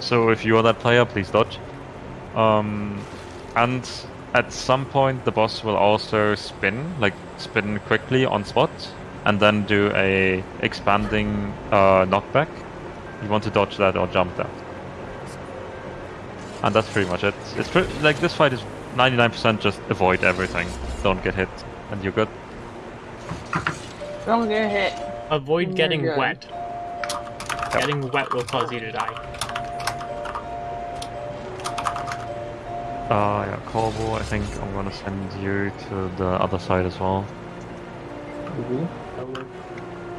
So if you are that player, please dodge. Um, and at some point the boss will also spin, like spin quickly on spot, and then do a expanding uh, knockback. You want to dodge that or jump that. And that's pretty much it. It's pre like this fight is 99% just avoid everything. Don't get hit, and you're good. Don't get hit. Avoid getting good. wet. Getting wet will cause you to die. Uh, yeah, Corvo, I think I'm gonna send you to the other side as well.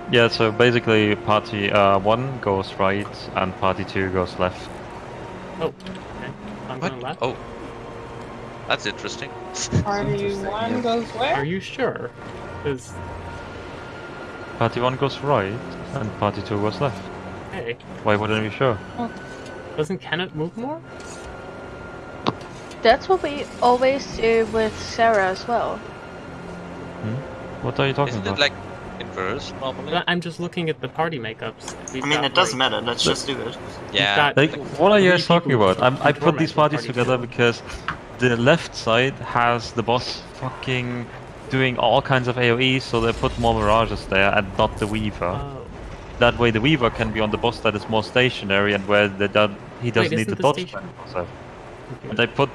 Yeah, so basically party uh, 1 goes right and party 2 goes left. Oh, okay. I'm What? going left. Oh. That's interesting. Party Interesting, one yeah. goes where? Are you sure? Because, Party 1 goes right and party 2 goes left. hey, Why wouldn't we be sure? doesn't Kenut move more? That's what we always do with Sarah as well. Hmm? What are you talking Isn't about? it like inverse normally? But I'm just looking at the party makeups. We've I mean, it doesn't like- matter. Let's just do it. Yeah. Like, what are you guys talking about? I'm, I put these parties party together too. because the left side has the boss fucking doing all kinds of AoEs, so they put more mirages there and not the Weaver. Oh, That way, the Weaver can be on the boss that is more stationary and where the, that he doesn't need to the dodge. Station- So, and I put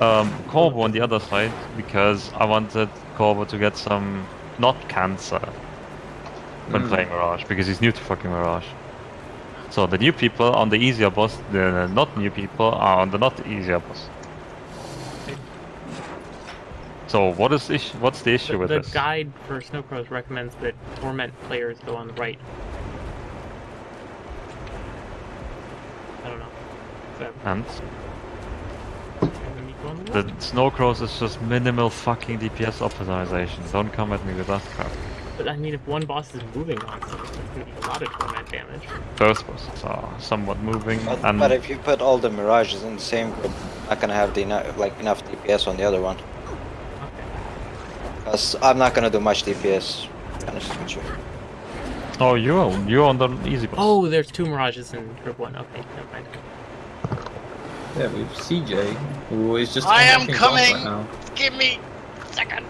um, Corvo on the other side because I wanted Corvo to get some not cancer when Mm. playing Mirage because he's new to fucking Mirage. So the new people on the easier boss, the not new people are on the not easier boss. So what is ish- what's the issue the, with the this? The guide for Snowcrows recommends that Torment players go on the right. I don't know. And let me go on the the left. Is just minimal fucking DPS optimization. Don't come at me with that crap. But I mean, if one boss is moving on something, it's gonna be a lot of Torment damage. Both bosses are somewhat moving, But, and but if you put all the mirages in the same group, not gonna have the like enough DPS on the other one. Okay. Cause I'm not gonna do much DPS. to with you. oh, you're you're on the easy boss. Oh, there's two Mirages in group one. Okay, never mind. Yeah, we have CJ, who is just. I am coming! Right. Give me a second.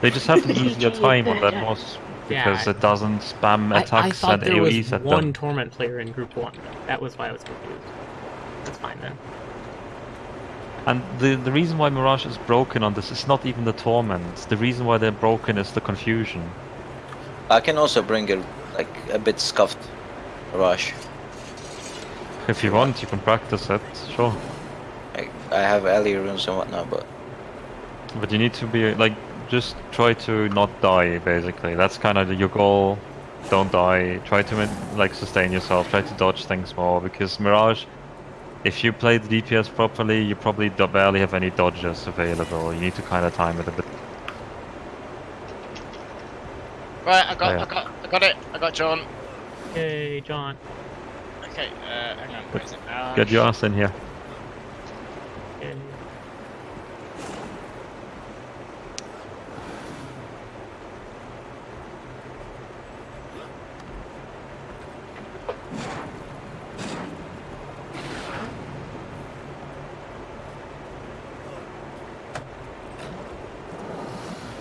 They just have to lose their time on that boss because Yeah. it doesn't spam I, I attacks thought and there AoEs was at one them. Torment player in group one. That was why I was confused. That's fine then. And the the reason why Mirage is broken on this is not even the torment. The reason why they're broken is the confusion. I can also bring a like a bit scuffed Mirage. If you want, you can practice it, sure. I, I have alley runes and whatnot, but But you need to be like just try to not die. Basically, that's kind of your goal. Don't die. Try to like sustain yourself. Try to dodge things more because Mirage. If you play the DPS properly, you probably do- barely have any dodges available. You need to kind of time it a bit. Right, I got, Yeah. I got, I got it. I got John. Yay, John. Okay, uh, hang on. Where is it now? Get your ass in here. Yay.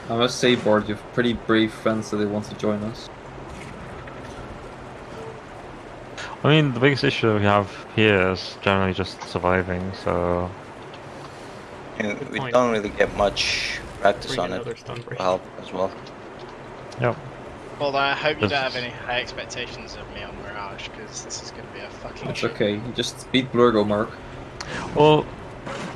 I must say, Bard, you have pretty brave friends that they want to join us. I mean, the biggest issue we have here is generally just surviving. So you know, we point. don't really get much practice Bring on it. another to help as well. yeah. Well, I hope you don't have any high expectations of me on Mirage, because this is going to be a fucking It's okay. You just beat Blurgo, Mark. Well,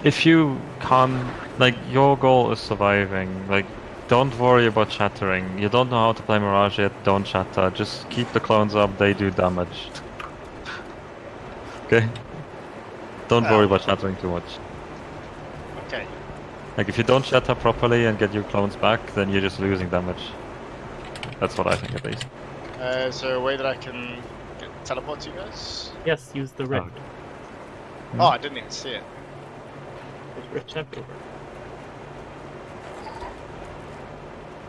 if you can't, like, your goal is surviving. Like, don't worry about shattering. You don't know how to play Mirage yet. Don't shatter. Just keep the clones up. They do damage. Okay. Don't worry about shattering too much. Okay. Like, if you don't shatter properly and get your clones back, then you're just losing damage. That's what I think, at least. Uh, is there a way that I can get, teleport to you guys? Yes, use the rift. Hmm. Oh, I didn't even see it. There's rifts everywhere.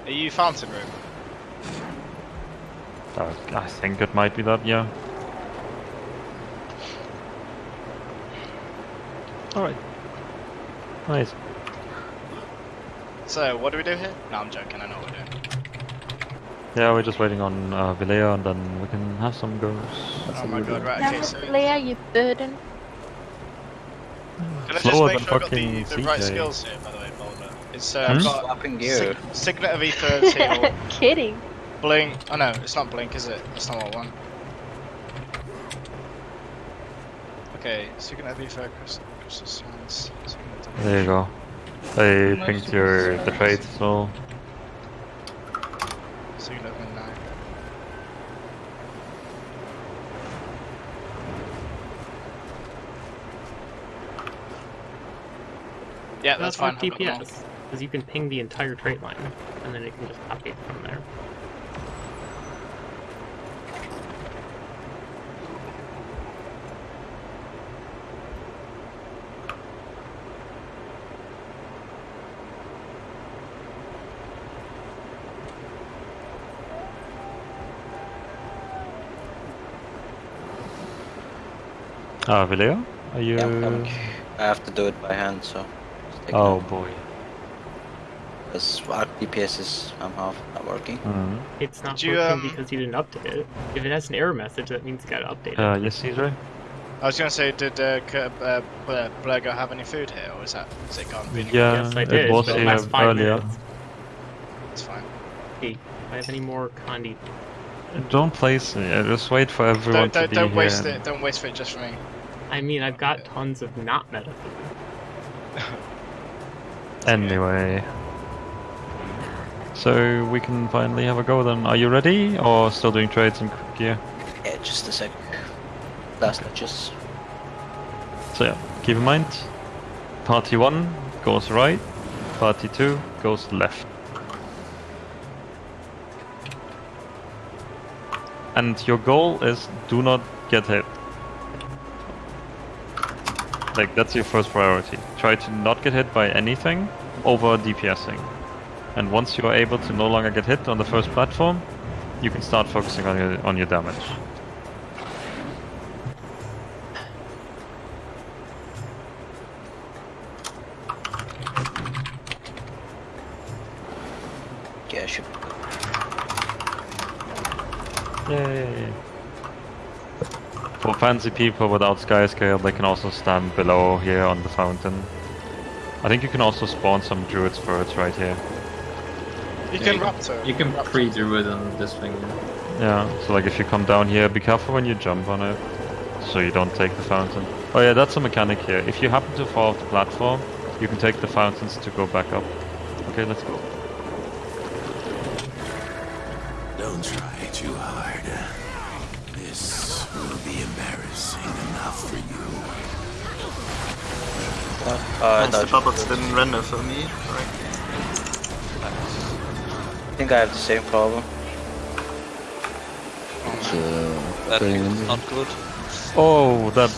Are you Fountain Room? Uh, I think it might be that. Yeah. Alright. Nice. So, what do we do here? No, I'm joking. I know what we're doing. Yeah, we're just waiting on uh, Vilea and then we can have some goes. Oh my god, right, Now, okay, so... Leah, you burden. Can I just Slower make sure I've got the, fucking the right CJ. skills here, by the way, Boulder? It's, uh, Hmm? I've got Swapping gear. sig Signet of Ether Kidding. Blink. Oh no, it's not Blink, is it? That's not what I want. Okay, Signet of Ether, Crystal, Crystal Sands. Signet of- There you go. I pinged your the trade as well. Signet of Midnight. Yeah, that's, fine. That's I've got them all. DPS. Because you can ping the entire trait line, and then it can just copy it from there. Ah, Vilea? Are you... Yeah, I'm coming. I have to do it by hand, so. Oh a- boy. Because our DPS is somehow not working. Mhm. It's not Did you, working um, because you didn't update it. If it has an error message, that means you gotta update it. Uh, yes, Caesar? I was gonna say, did uh, K- uh, Bla- Blago have any food here, or is that is it gone? Been- Yeah, yes, I it was but here last five earlier. minutes. It's fine. Hey, do I have any more candy? Don't place it, yeah, just wait for everyone Don't, don't, to be don't here. waste it. Don't waste it just for me. I mean, I've got tons of not meta food. Anyway. So we can finally have a go then. Are you ready? Or still doing trades and gear? Yeah, just a sec. Last just So yeah, keep in mind, party 1 goes right, party 2 goes left. And your goal is do not get hit. Like that's your first priority. Try to not get hit by anything over DPSing. And once you are able to no longer get hit on the first platform, you can start focusing on your on your damage. yeah, should Yay! For fancy people without skyscale, they can also stand below here on the fountain. I think you can also spawn some druid spirits right here. You Yeah, can you- raptor. You can raptor. pre-druid on this thing. Yeah, so like if you come down here, be careful when you jump on it, so you don't take the fountain. Oh yeah, that's a mechanic here. If you happen to fall off the platform, you can take the fountains to go back up. Okay, let's go. Don't try too hard. This will be embarrassing enough for you. Uh, I Nice, the bubbles didn't render for me. Right. I think I have the same problem. That is not good. Oh, that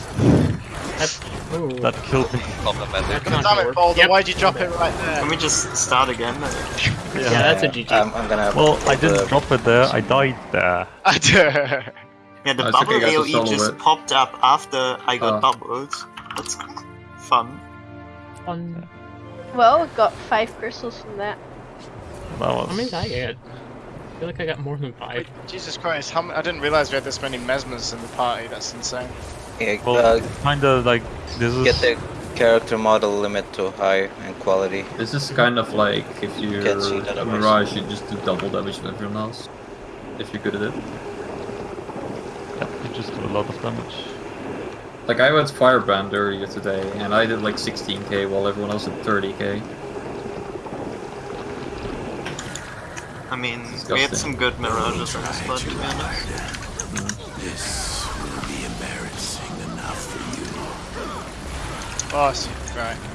That's, ooh, that killed me. Problematic. Damn it. Boulder, Yep. why'd you drop it right there? Can we just start again? Yeah, that's a GG. I'm, um, I'm gonna Well, I didn't the- drop it there. I died there. I do. Yeah, the Oh, bubble okay, guys, AoE just over. popped up after I got Oh. bubbled. That's fun. Fun. Well, we got five crystals from that. That was. How many did I get? I feel like I got more than five. Wait, Jesus Christ, how m- I didn't realize we had this many mesmers in the party, that's insane. Yeah, Well, uh, kinda like this is. get the character model limit to high in quality. This is kind of like if you're Can't see that. Mirage, you just do double damage to everyone else. If you're good at it. Yeah, you just do a lot of damage. Like I went Firebrand earlier today, and I did like 16k while everyone else did 30k. I mean, we had some good mirages in this spot, to be honest. This will be embarrassing enough for you. Oh, I see. Right.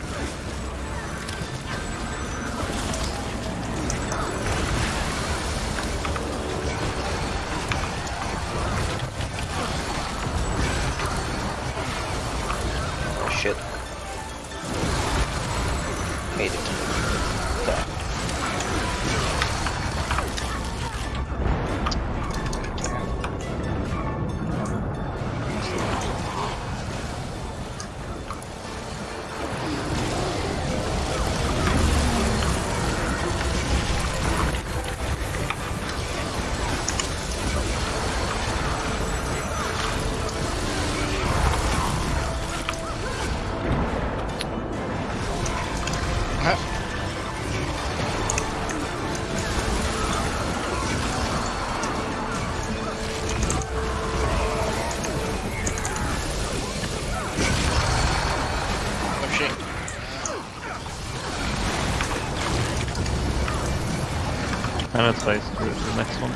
Planet space to the next one.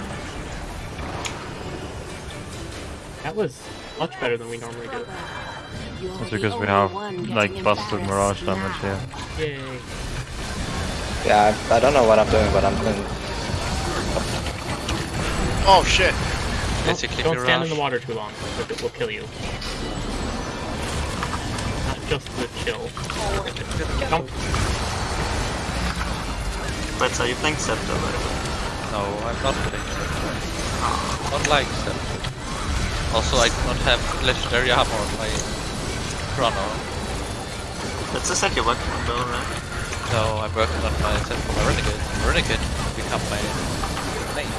That was much better than we normally do. That's because we have like busted mirage damage here. Yay. Yeah, I, I don't know what I'm doing, but I'm doing. Oh shit! Basically, Don't stand in the water too long, because it will kill you. Not just the chill. Jump. But are you playing Scepter, by the way? No, I'm not playing Scepter. Don't like Scepter. Also, I do not have legendary armor on my chrono. That's the set you're working on though, right? No, I'm working on my set for my renegade. Renegade will become my main.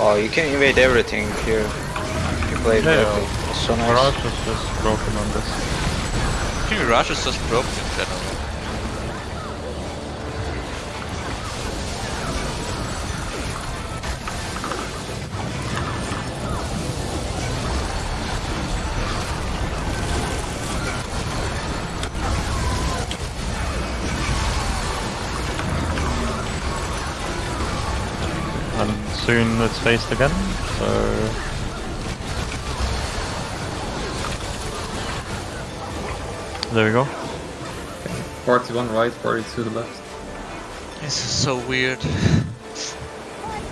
Oh, you can invade everything here. You play it Yeah, correctly. It's so nice. Mirage is just broken on this. I think Mirage is just broken soon it's faced again, so... There we go. 41 right, 42 the left. This is so weird.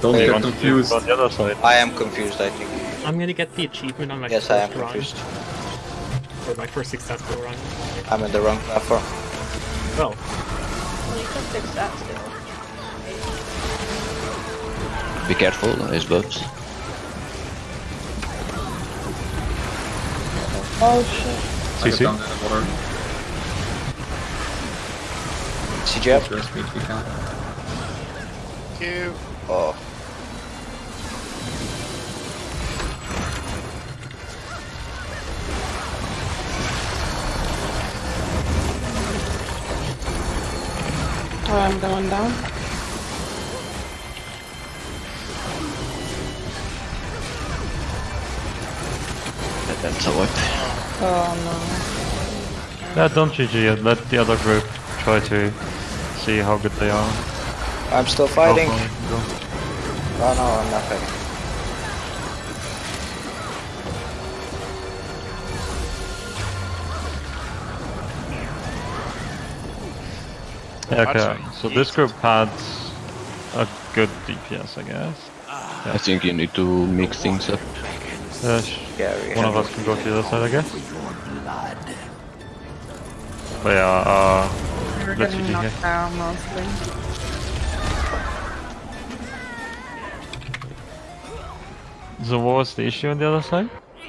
Don't Hey, get confused. On the other side. I am confused, I think. I'm gonna get the achievement on my Yes, I am run, confused. or my first successful run. I'm in the wrong platform. Oh. Well, You can fix that still. Be careful, uh, there's bugs. Oh, I got CC? down in the water. CG up? Rest me you Oh. I'm going down. That's a wipe. Oh Yeah, don't GG yet. Let the other group try to see how good they are. I'm still fighting. for go. Oh no, I'm not fighting. Yeah, okay, so this group had a good DPS, I guess. I think you need to mix things up. Uh, sh- Yeah, we one of us can go to the other side, I guess. But yeah, uh. We're let's getting GG here. knocked down mostly. So what was the issue on the other side?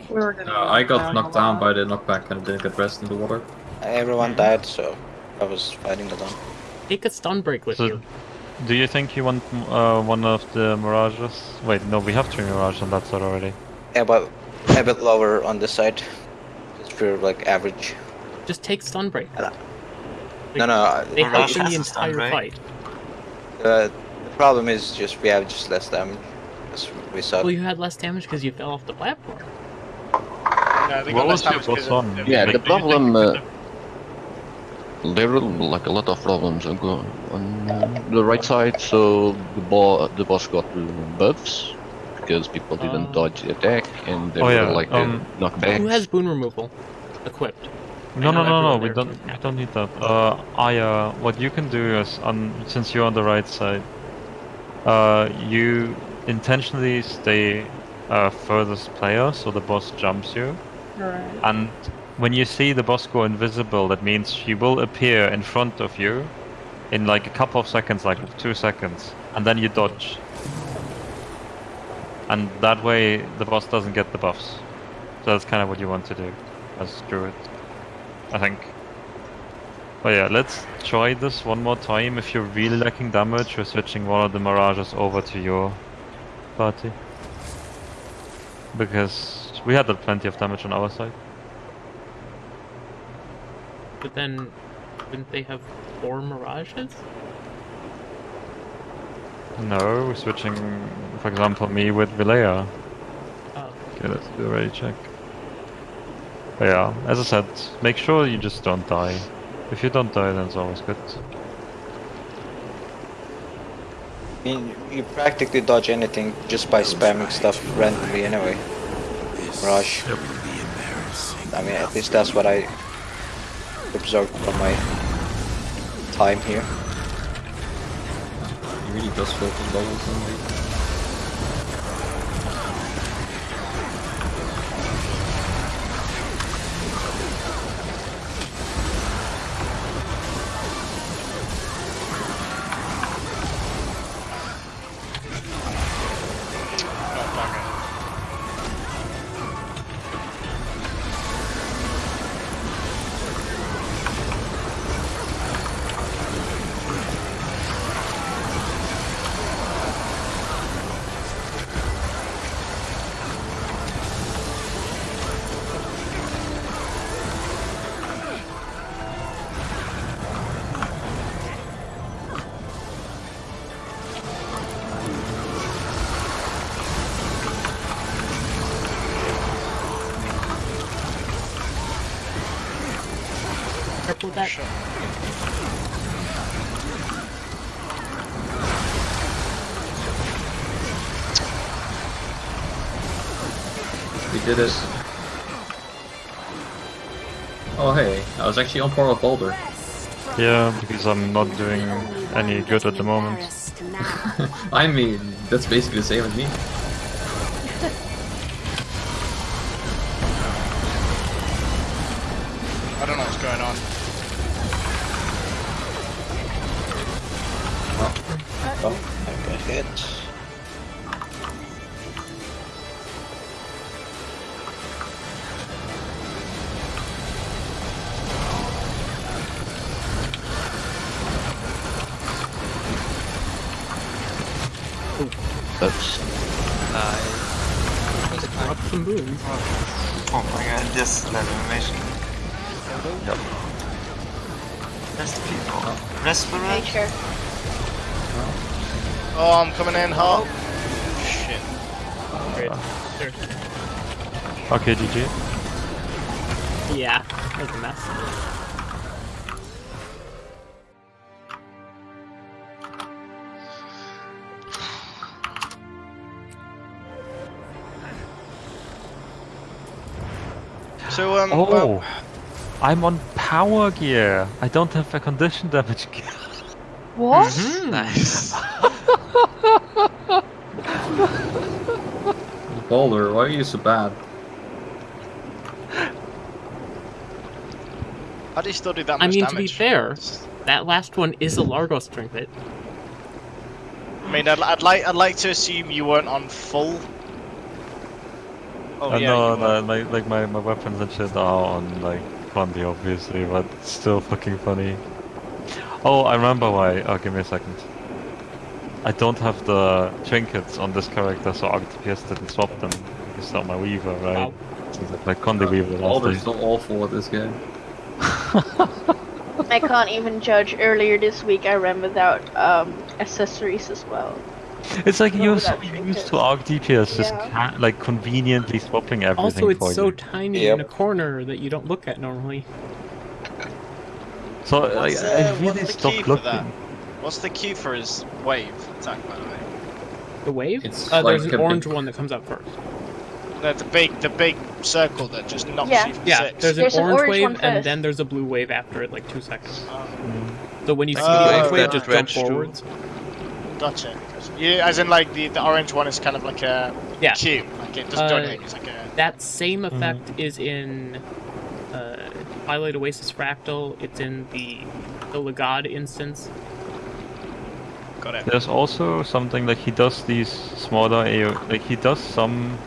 We were getting Uh, I got knocked knocked down by the knockback and didn't get rest in the water. Everyone died, so I was fighting alone. take a stun break with So- you. Do you think you want uh, one of the mirages? Wait, no, we have three mirages on that side already. Yeah, but a bit lower on this side. Just for like average. Just take stun break. No, Like, no, no. They Mirage help the has stun entire break. fight. Uh, the problem is just we have just less damage. As we saw. Well, you had less damage because you fell off the platform. Yeah, What was less your damage boss 'cause on? Yeah, Like, the do you think problem, uh, There were like a lot of problems on on uh, the right side. So the, bo- the boss got uh, buffs because people didn't Uh. dodge the attack, and they Oh, were yeah, like um, the knockbacks. Who has boon removal equipped? No, no, no, no. We don't. does We don't need that. Uh, Aya, what you can do is, on since you're on the right side, uh, you intentionally stay uh, furthest player, so the boss jumps you, Right. and when you see the boss go invisible, that means she will appear in front of you in like a couple of seconds, like two seconds, and then you dodge. And that way, the boss doesn't get the buffs. So that's kind of what you want to do as Druid, I think. But yeah, let's try this one more time. If you're really lacking damage, we're switching one of the Mirages over to your party. Because we had plenty of damage on our side. But then, wouldn't they have four mirages? No, we're switching, for example, me with Vilea. Oh, Okay, let's do a ready check. But yeah, as I said, make sure you just don't die. If you don't die, then it's always good. I mean, you practically dodge anything just by spamming stuff randomly anyway. Rush. will be embarrassing. I mean, at least that's what I observed from my time here. He really does focus bubbles on We did it. Oh hey, I was actually on par with Boulder. Yeah, because I'm not doing any good at the moment. I mean, that's basically the same as me. I don't know what's going on. Oh, I got hit. Drop some boons. Oh my god, this that animation. Yep. Rest people. Rest for Mage. Oh, I'm coming in hot. Shit. Great. Sure. Okay, GG. Yeah, that was a mess. So, um, well, Oh, I'm on power gear. I don't have a condition damage gear. What? Nice. Boulder, why are you so bad? how do you still do that much I mean, to be fair, that last one is a Largo strength hit. I mean, I'd, I'd like I'd like to assume you weren't on full. Oh Uh, yeah, no, no, like, like my, my weapons and shit are on like Condi obviously, but still fucking funny. Oh, I remember why. Oh, give me a second. I don't have the trinkets on this character, so ArcDPS didn't swap them. It's not my Weaver, right? Wow. So it's like Condi Weaver last Boulder's day. so awful at this game. I can't even judge. Earlier this week, I ran without um, accessories as well. It's like Well, you're so used to trinkets. ArcDPS just Yeah. like conveniently swapping everything Also, it's for so you. tiny Yep. in a corner that you don't look at normally. So like, What's, I uh, really what's stopped looking. What's the key for his wave attack, by the way? The wave? It's uh, there's an orange big- one that comes up first. No, the big the big circle that just knocks Yeah. you from Yeah, six. there's an There's an orange orange wave, and then there's a blue wave after it, like two seconds. Oh, So when you see Oh, the orange right. wave, just jump Red too. Forwards. gotcha. gotcha. Yeah, as in like the, the orange one is kind of like a Yeah. cube. Like it doesn't do Uh, anything. It's like a That same effect is in uh, Twilight Oasis Fractal. It's in the the Legod instance. got it. There's also something like he does these smaller AO, like he does some,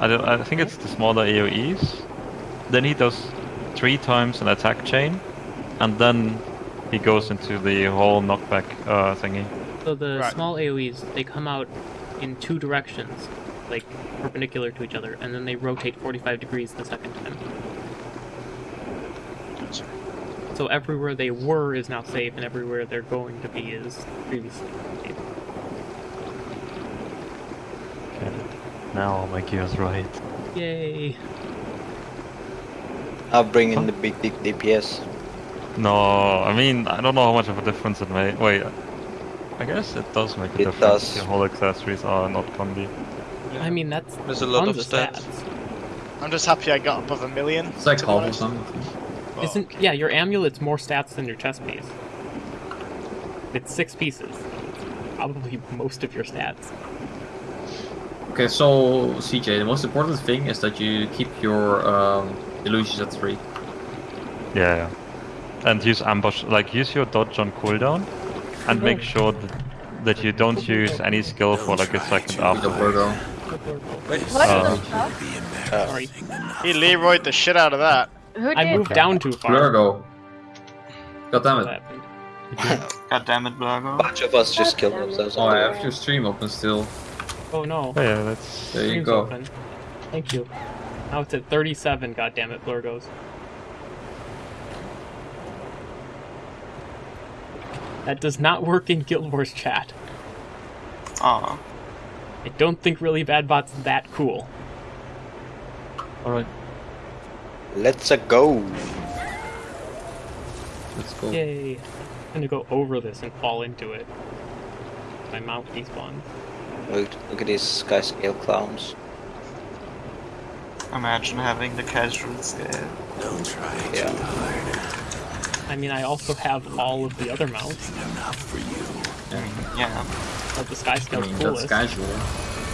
I don't, I think it's the smaller AOE's. Then he does three times an attack chain, and then he goes into the whole knockback uh, thingy. So the Right. small AoEs they come out in two directions, like perpendicular to each other, and then they rotate 45 degrees the second time. Gotcha. So everywhere they were is now safe, and everywhere they're going to be is previously safe. Okay. Now all my gear's right. Yay! I'll bring in the big dick DPS. No, I mean I don't know how much of a difference it made. Wait, I guess it does make a It difference. does. Your whole accessories are not combi. I mean, that's There's a lot of stats. I'm just happy I got above a million. It's like to half or something. But- Isn't yeah? Your amulet's more stats than your chest piece. It's six pieces. Probably most of your stats. Okay, so CJ, the most important thing is that you keep your um, illusions at three. Yeah, yeah. And use ambush, like use your dodge on cooldown, and make sure that, that you don't use any skill for like a second after. Virgo. Wait, What Uh, the fuck? Sorry, He Leroyed the shit out of that. Who I did? moved down too far. Virgo. God damn What it. happened? God damn it, Virgo. A bunch of us just killed ourselves. Oh, I have your stream open still. Oh no. Oh, yeah, that's. There you go. open. Thank you. Now it's at 37. God damn it, Blur That does not work in Guild Wars chat. Aw. I don't think really bad bot's that cool. Alright. Let's a go. Let's go. Yay. I'm gonna go over this and fall into it. My mount despawns. Look, look at these sky scale clowns. Imagine having the casual scale. Don't try Yeah. too hard. I mean, I also have all of the other mounts, Enough for you. Yeah, but the Sky I Scale's mean, that's coolest. casual.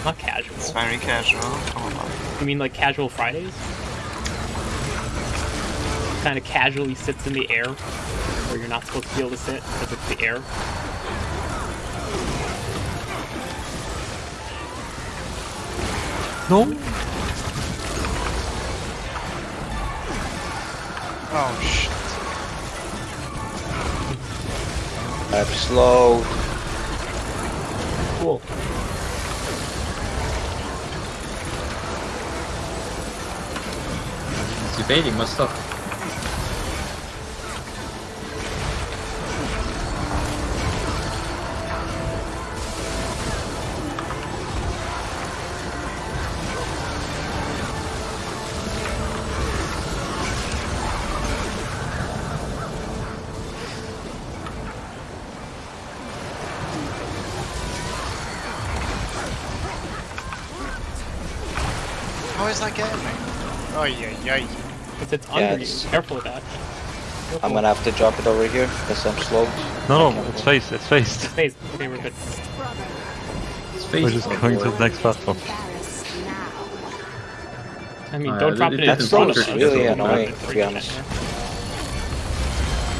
Not casual. it's very casual. Oh You mean like casual Fridays? Kind of casually sits in the air, where you're not supposed to be able to sit because it's the air. No? Oh shit. I'm slow. Cool. It's evading my stuff. How is that getting me? Oh yeah, yeah. Because it's Yeah, under it's- you. Careful with that. I'm gonna have to drop it over here because I'm slow. No, no, it's faced, it's faced. Space. Okay, we're good. It's We're just on going to the next platform. I mean, Uh, don't drop it- it it in doesn't front of us. really the annoying, map. to be honest.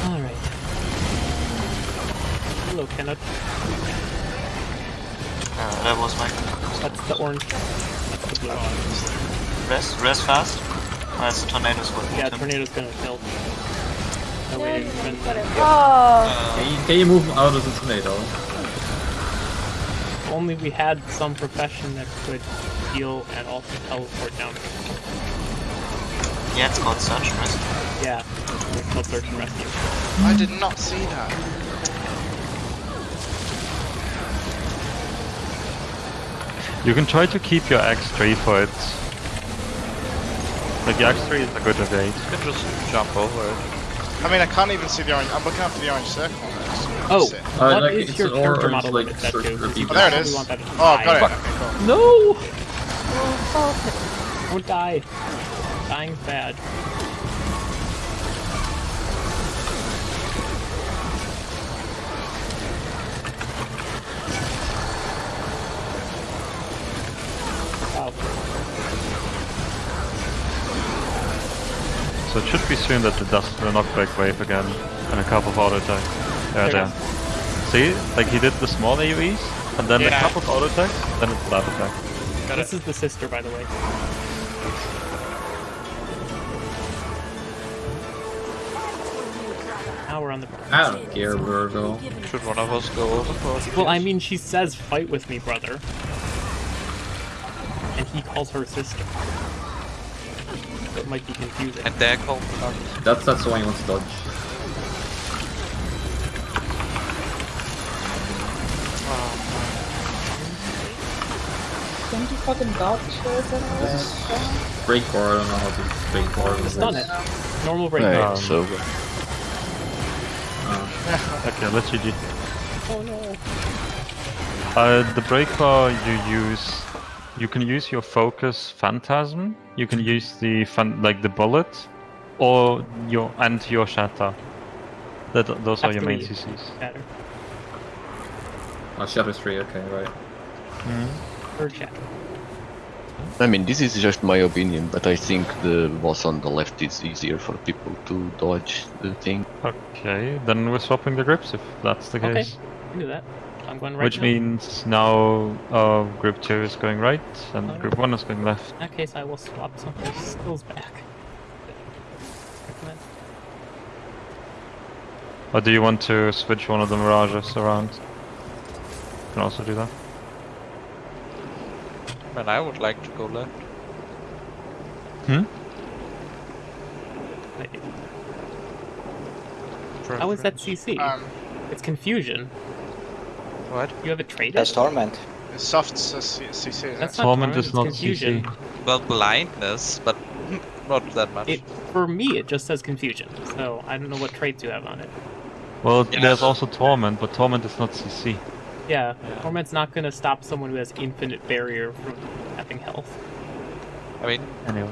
Alright. Hello, Kenut. Uh, that was my That's the orange. That's the blue. rest. Rest fast. Oh, that's the tornadoes what Yeah, hit him. tornado's gonna kill. That way you Oh, Can you, can you move out of the tornado? If only we had some profession that could heal and also teleport down. Yeah, it's called search and rescue. Yeah, it's called search and rescue. I did not see that. You can try to keep your X3 for it. Like, the X3 is a good evade. You can just jump over it. I mean, I can't even see the orange. I'm looking after the orange circle. Oh, That's it. Uh, what like, is your character model like, limit set sort to? of 'Cause Oh, there it probably is. want that to Oh, die. got it. Okay, cool. No! Don't die. Dying's bad. Wow. So it should be soon that it does the knockback wave again, and a couple of auto attacks. Yeah, There there. See? Like he did the small AoEs, and then a couple of auto attacks, then it's flat attack. Got This it. is the sister, by the way. Now we're on the. I don't care, Virgo. Should one of us go over? Well, I mean, she says, "Fight with me, brother," and he calls her sister. So it might be confusing. And they're called That's that's the one you want to dodge. Don't you fucking dodge this and all This is break bar. I don't know how to break bar. Stun it. Normal break. Right, Um, so Okay, let's GG. Oh no. Uh, the break bar you use, you can use your focus phantasm. You can use the fan, like the bullet, or your and your shatter. That those are your main be CCs. Shatter. Oh, Shadow 3, okay, right. Hmm. Or shatter. I mean, this is just my opinion, but I think the boss on the left is easier for people to dodge the thing. Okay, then we're swapping the grips if that's the case. I can do that. I'm going right Which now. means now uh, group two is going right and Alright. group one is going left. In that case, I will swap some of those skills back. Or do you want to switch one of the mirages around? You can also do that. And I would like to go left. Hmm? Wait, How is that CC? Um, it's confusion. What? You have it traded? That's Torment. soft CC. That's Torment torment, is not confusion. CC. Well, blindness, but not that much. It for me it just says confusion. So I don't know what traits you have on it. Well, Yeah. there's also Torment, but Torment is not CC. Yeah, Yeah. torment's not gonna stop someone who has infinite barrier from having health. I mean, Anyway.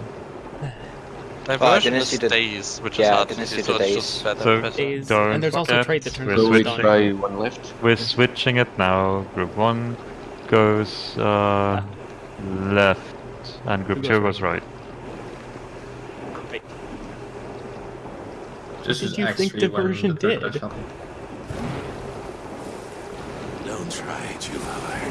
My Oh, I version is see the- days, which Yeah, I is hard to see, see so the it's days. just better. So- better. Don't and there's also a forget trait that turns we're So into switching. try one left. We're switching it now. Group one goes uh, left and group Who two goes goes right. Right. This did is you think actually when diversion did? Don't try too hard.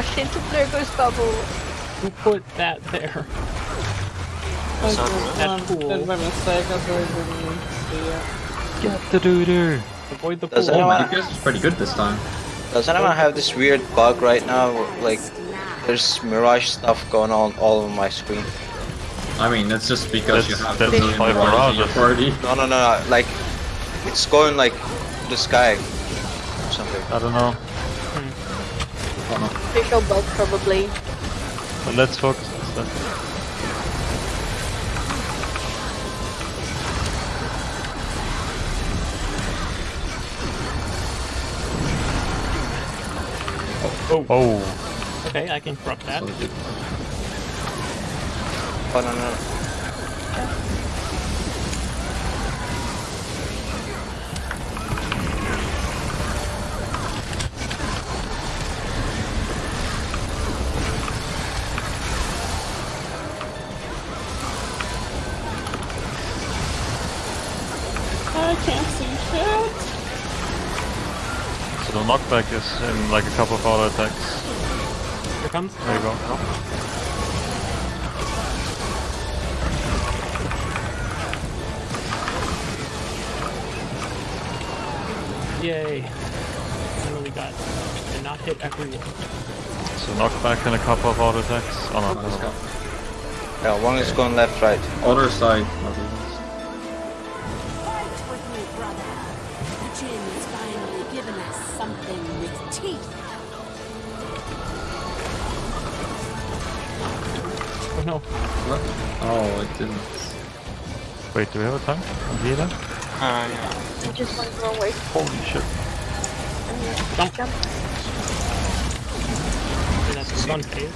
Dash into Blurgo's bubble. who put that there? I That's um, cool. did by mistake, I really didn't see it. Get the doo doo. Avoid the Does pool. Oh, anyone- my DPS is pretty good this time. Does anyone have this weird bug right now? Like, there's Mirage stuff going on all over my screen. I mean, that's just because you That's- have that's a million five mirages in your party. No, no, no, no. Like, it's going like the sky or something. I don't know. Oh, no. Visual bug probably. But let's focus instead. Oh, Oh, okay, I can corrupt that. Oh, no, no, no. Knockback is in like a couple of auto attacks. Here comes. There you go. Yay. Finally got and not hit everyone. So knockback and a couple of auto attacks. Oh no, Let's never go. mind. Yeah, one is going left, right. Other side. not do we have a time? On healer? Uh, yeah. I just went the wrong way. Holy shit. Jump. Jump. And that's one phase.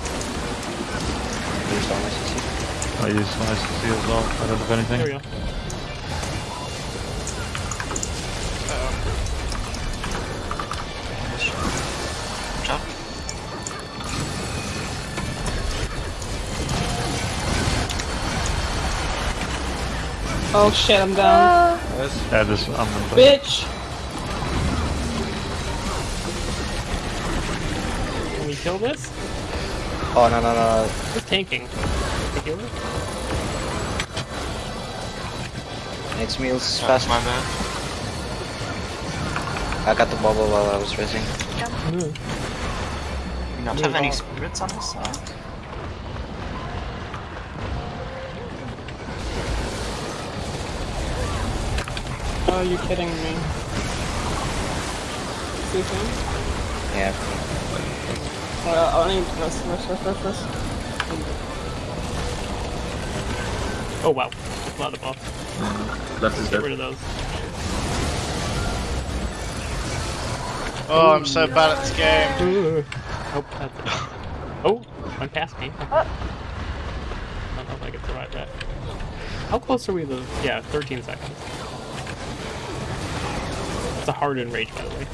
use all my CC. I use my CC as well. I don't have anything. There we go. Oh shit, I'm down. Yeah, this I'm Bitch! Can we kill this? Oh no no no! Who's tanking? Can we kill it? It's meals Oh, fast. my bad. I got the bubble while I was racing. We not have any spirits on this side. Oh, you're kidding me. Susan? Yeah. Well, I need this, this, this, this, this. Oh wow, a lot of buffs. Left is Get rid of those. Oh, I'm so bad at this game. Oh, that's it. Oh, went past me. Uh. I don't know if I can survive that. How close are we to? Yeah, 13 seconds. It's a hard enrage, by the way.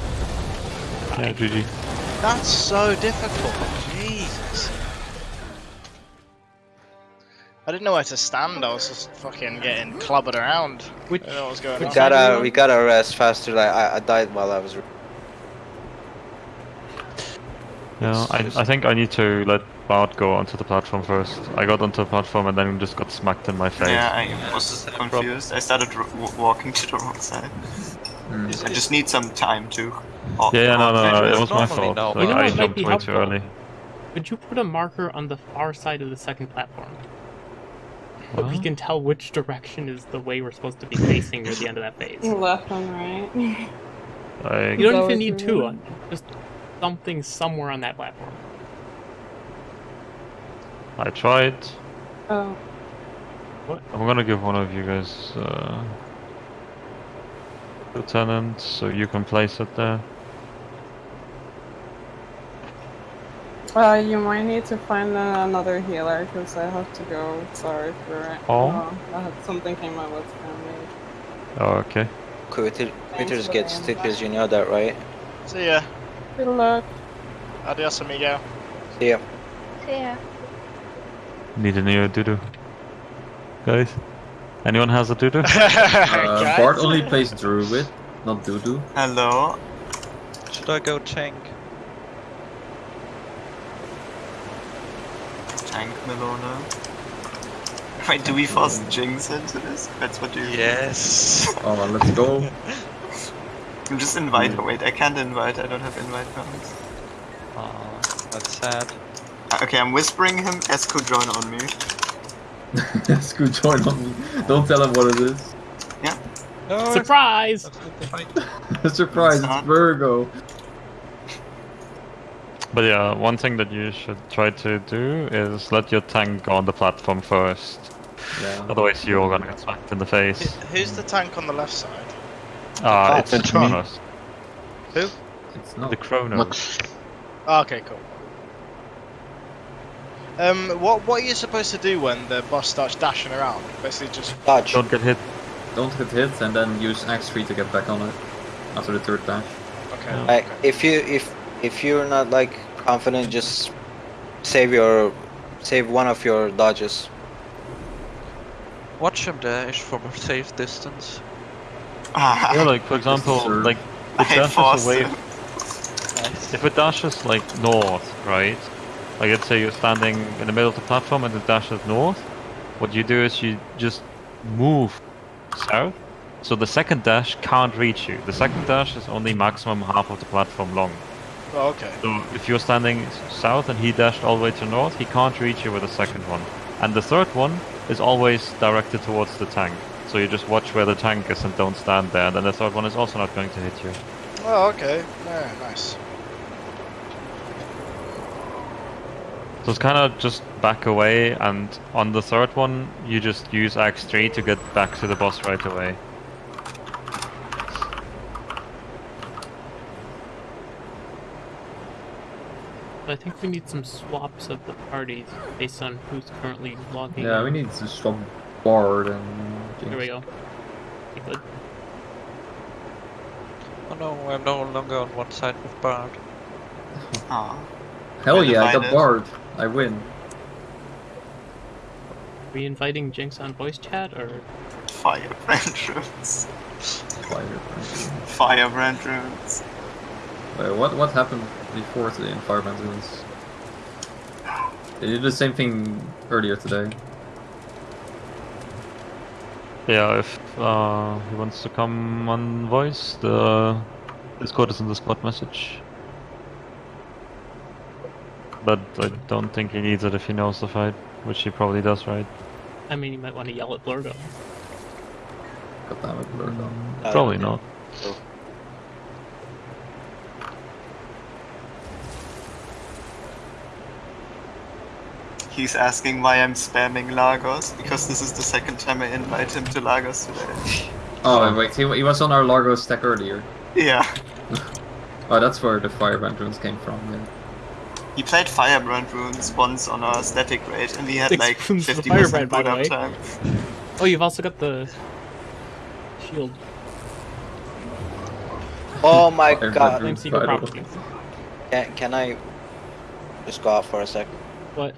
Yeah, GG. That's so difficult. Jesus. I didn't know where to stand. I was just fucking getting clubbered around. Which, I don't know what was going We on. gotta we gotta rest faster. Like I, I died while I was. Yeah, I, I think I need to let Bart go onto the platform first. I got onto the platform and then just got smacked in my face. Yeah, I was confused. I started r- w- walking to the wrong side. I just need some time to. walk Yeah, yeah, no, no, no, it was my fault. no. You know I jumped be way too early. Could you put a marker on the far side of the second platform? But we can tell which direction is the way we're supposed to be facing near the end of that phase. Left and right. Like, You don't even need two. one. Just something somewhere on that platform. I tried. Oh. I'm gonna give one of you guys uh, lieutenant, so you can place it there. Uh, you might need to find uh, another healer because I have to go. Sorry for it. Oh. Uh, I had something came out with family. Oh, okay. Quitter, quitters get stickers. You know that, right? See ya. Good luck. Adios, amigo. See ya. So yeah. Need a new doodoo. Guys, anyone has a doodoo? Uh, Bart only plays Druid, not Dudu. Hello. Should I go tank? Tank Melona. Wait, do we force Jinx into this? That's what you. Yes. Oh, well, let's go. I'm Just invite her. Wait, I can't invite. I don't have invite cards. Aw, that's sad. Uh, Okay, I'm whispering him. Esco join on me. Scoot join on me. Don't tell him what it is. No, Surprise! Surprise, it's Virgo. But yeah, one thing that you should try to do is let your tank go on the platform first. Yeah. Otherwise, you're gonna get smacked in the face. Who's the tank on the left side? Ah, it's it's me. Kronos. Who? It's not. The Kronos. Oh, okay, cool. Um, what what are you supposed to do when the boss starts dashing around? Basically, just Dodge. Don't get hit. Don't get hit and then use X3 to get back on it. After the third dash. okay. Like if you if if you're not like confident, just save your save one of your dodges. Watch him dash from a safe distance. Ah, Yeah, like for example, like I it dashes away. Nice. If it dashes like north, right? Like let's say you're standing in the middle of the platform and it dashes north. What you do is you just move south. So the second dash can't reach you. The second dash is only maximum half of the platform long. Oh, okay. So if you're standing south and he dashed all the way to north, he can't reach you with the second one. And the third one is always directed towards the tank. So you just watch where the tank is and don't stand there. And then the third one is also not going to hit you. Oh, okay. Yeah, nice. So it's kind of just back away, and on the third one, you just use Axe 3 to get back to the boss right away. I think we need some swaps of the parties based on who's currently logging. Yeah, in. we need to swap Bard and. Here we go. Good? Oh no, I'm no longer on one side with Bard. Aw. Hell yeah, I got divided. Bard. I win. Are we inviting Jinx on voice chat or? Firebrand runes. Firebrand. Firebrand runes. Wait, what what happened before today in Firebrand Ruins? They did the same thing earlier today. Yeah, if uh, he wants to come on voice, the Discord is in the squad message. But I don't think he needs it if he knows the fight, which he probably does, right? I mean, you might want to yell at Blurgo. God damn it, Blurgo. Uh, Probably not. He's asking why I'm spamming Largos, because this is the second time I invite him to Largos today. Oh, wait, he, he was on our Largo stack earlier. Yeah. Oh, that's where the fire Ruins came from, yeah. He played Firebrand runes once on our static raid, and we had Six like 50% Firebrand, by boot the up way. time. Oh, you've also got the shield. Oh my Firebrand god. Flame Seeker Can, can I just go out for a sec? What?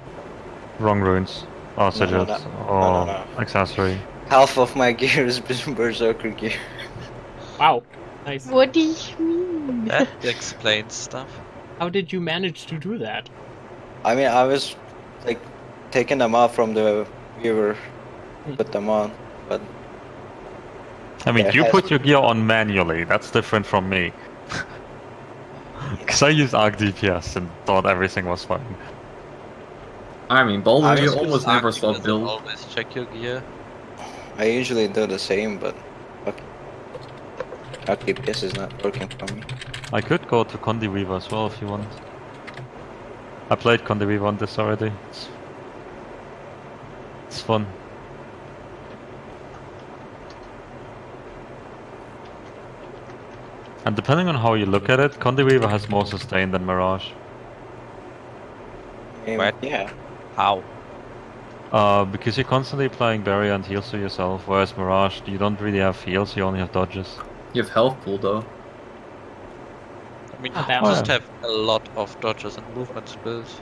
Wrong runes. Oh, No, no, no. Oh, No, no, accessory. Half of my gear is Berserker gear. Wow. Nice. What do you mean? That explains stuff. How did you manage to do that? I mean, I was like taking them out from the viewer, hmm. put them on, but I mean, Yeah, you put your gear on manually. That's different from me. Because I used ArcDPS and thought everything was fine. I mean, Baldur, you almost never swap build. Always check your gear. I usually do the same, but fuck. ArcDPS is not working for me. I could go to Condi Weaver as well if you want. I played Condi Weaver on this already. It's, it's fun. And depending on how you look at it, Condi Weaver has more sustain than Mirage. I mean, Right. Yeah. How? Uh, because you're constantly applying barrier and heals to yourself, whereas Mirage, you don't really have heals, you only have dodges. You have health pool though. I mean, Not you bad. must have a lot of dodges and movement spells.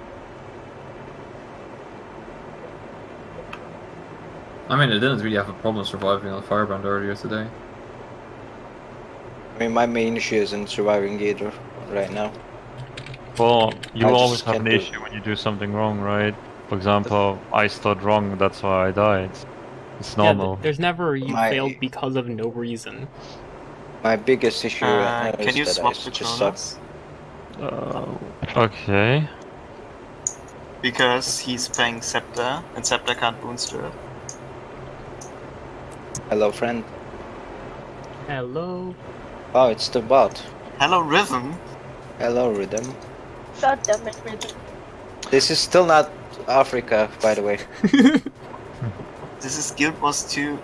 I mean, I didn't really have a problem surviving on Firebrand earlier today. I mean, my main issue isn't surviving either right now. Well, you I always have an do- issue when you do something wrong, right? For example, I started wrong, that's why I died. It's Yeah, normal. there's never you My- failed because of no reason. My biggest issue Uh, right can is you that swap I the just suck. Uh, okay. Because he's playing Scepter, and Scepter can't boonster it. Hello, friend. Hello. Oh, it's the bot. Hello, Rhythm. Hello, Rhythm. God damn it, Rhythm. This is still not Africa, by the way. This is Guild Wars 2.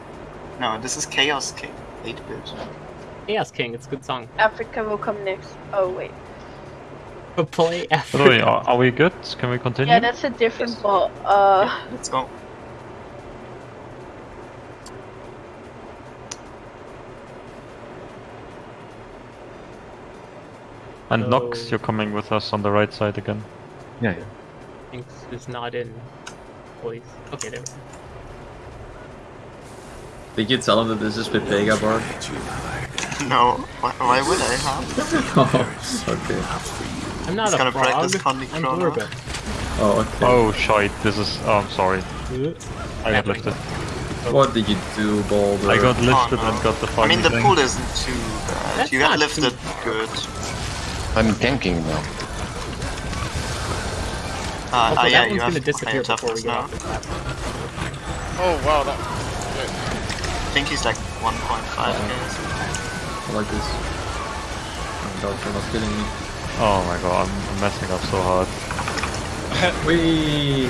No, this is Chaos King. 8 bit. Chaos King, it's a good song. Africa will come next. Oh, wait. But play By the way, are, are we good? Can we continue? Yeah, that's a different bot. Uh, Let's go. and Nox, you're coming with us on the right side again. Yeah, yeah. Jinx is not in voice. Okay, there we go. Did you tell him that this is with Vega Bard? No, why, why would I, huh? oh, okay. I'm not He's a gonna frog. practice I'm Chrono. Oh, okay. Oh, shite, this is. Oh, I'm sorry. I got lifted. What did you do, Baldur? I got lifted no. and got the fucking I mean, the thing. pool isn't too bad. That's you got lifted too- good. I'm tanking now. Uh, Also, ah, yeah, that you one's have gonna disappear before we toughness get now. off the platform. Oh wow, that. I think he's like 1.5 k. I like this. Oh, God, you're not kidding me. Oh my god, I'm, I'm messing up so hard. Wee!